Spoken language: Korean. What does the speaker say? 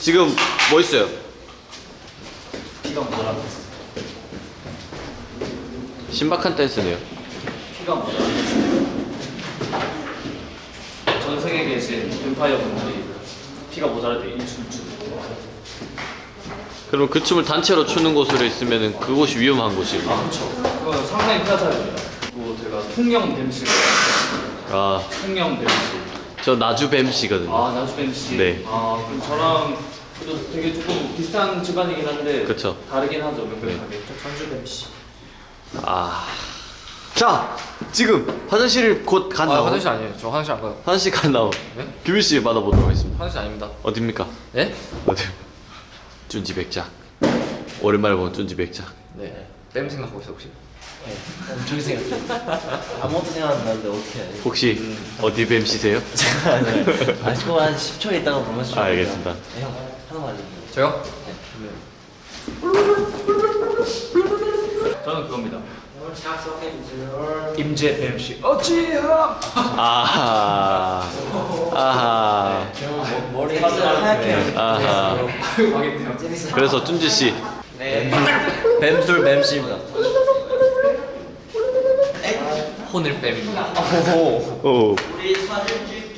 지금 뭐 있어요? 피가 모자라고 있어. 신박한 댄스네요. 피가 모자라고 있어. 전 세계에 계신 뱀파이어 분들이 피가 모자랄 때 일춤 추고. 그럼 그 춤을 단체로 추는 곳으로 있으면 그곳이 위험한 곳이고. 아 그렇죠. 그거 상당히 피하자입니다. 그리고 제가 통영 뱀씨가 아, 통영 뱀씨. 저 나주 뱀 씨거든요. 아 나주 뱀 씨. 네. 아 그럼 저랑 되게 조금 비슷한 집안이긴 한데. 그쵸. 다르긴 하죠 명백하게. 네. 저 전주 뱀 씨. 아. 자, 지금 화장실 곧아 간다고. 화장실 아니에요. 저 화장실 안 가요. 화장실 간다고. 네? 규빈 씨 받아보도록 하겠습니다. 화장실 아닙니다. 어딥니까? 네? 어디? 쭌지 백작. 오랜만에 본 쭌지 백작. 네. 뺨 생각하고 있어 혹시? 엄청 생각해. 아무것도 생각 안 나는데 어떻게 해야 돼? 혹시 어디 뱀씨세요? 아시고 한 10초 있다가 보면 아, 알겠습니다. 네, 형 하나만 알려주세요. 저요? 저는 그겁니다. 임재 뱀씨. 어찌야? 아하. 아하. 머리 하얗게 아하. 그래서 쭌지 씨. 뱀술 뱀씨입니다. 혼을 뺨입니다. 오. 우리 사진 찍